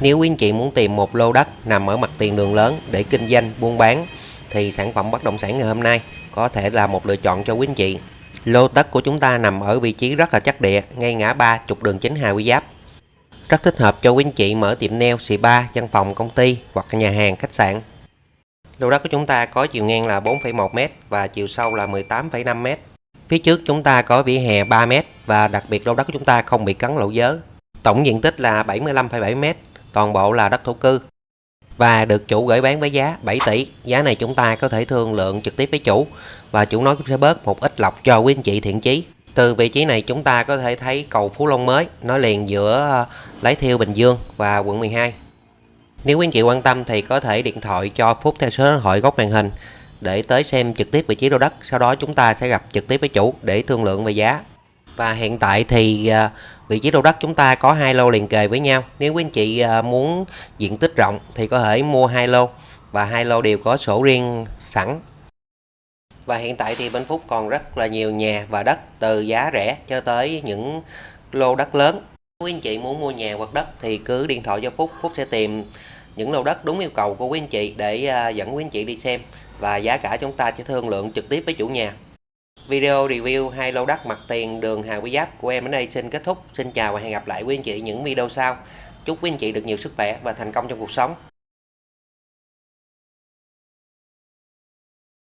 Nếu quý anh chị muốn tìm một lô đất nằm ở mặt tiền đường lớn để kinh doanh, buôn bán thì sản phẩm bất động sản ngày hôm nay có thể là một lựa chọn cho quý anh chị. Lô đất của chúng ta nằm ở vị trí rất là chắc địa, ngay ngã ba trục đường chính Hà Quy Giáp. Rất thích hợp cho quý anh chị mở tiệm nail, ba, văn phòng, công ty hoặc nhà hàng, khách sạn. Lô đất của chúng ta có chiều ngang là 4,1m và chiều sâu là 18,5m. Phía trước chúng ta có vỉa hè 3m và đặc biệt lô đất của chúng ta không bị cắn lỗ giới. Tổng diện tích là 75,7m, toàn bộ là đất thổ cư. Và được chủ gửi bán với giá 7 tỷ. Giá này chúng ta có thể thương lượng trực tiếp với chủ và chủ nói cũng sẽ bớt một ít lọc cho quý anh chị thiện chí. Từ vị trí này chúng ta có thể thấy cầu Phú Long mới, nó liền giữa ờ, Lái Thiêu, Bình Dương và quận 12. Nếu quý anh chị quan tâm thì có thể điện thoại cho Phúc theo số điện thoại góc màn hình để tới xem trực tiếp vị trí lô đất. Sau đó chúng ta sẽ gặp trực tiếp với chủ để thương lượng về giá. Và hiện tại thì ờ, vị trí lô đất chúng ta có hai lô liền kề với nhau. Nếu quý anh chị à, muốn diện tích rộng thì có thể mua hai lô và hai lô đều có sổ riêng sẵn. Và hiện tại thì bên Phúc còn rất là nhiều nhà và đất từ giá rẻ cho tới những lô đất lớn. Quý anh chị muốn mua nhà hoặc đất thì cứ điện thoại cho Phúc, Phúc sẽ tìm những lô đất đúng yêu cầu của quý anh chị để à, dẫn quý anh chị đi xem và giá cả chúng ta sẽ thương lượng trực tiếp với chủ nhà. Video review hai lô đất mặt tiền đường Hà Quý Giáp của em đến đây xin kết thúc. Xin chào và hẹn gặp lại quý anh chị những video sau. Chúc quý anh chị được nhiều sức khỏe và thành công trong cuộc sống.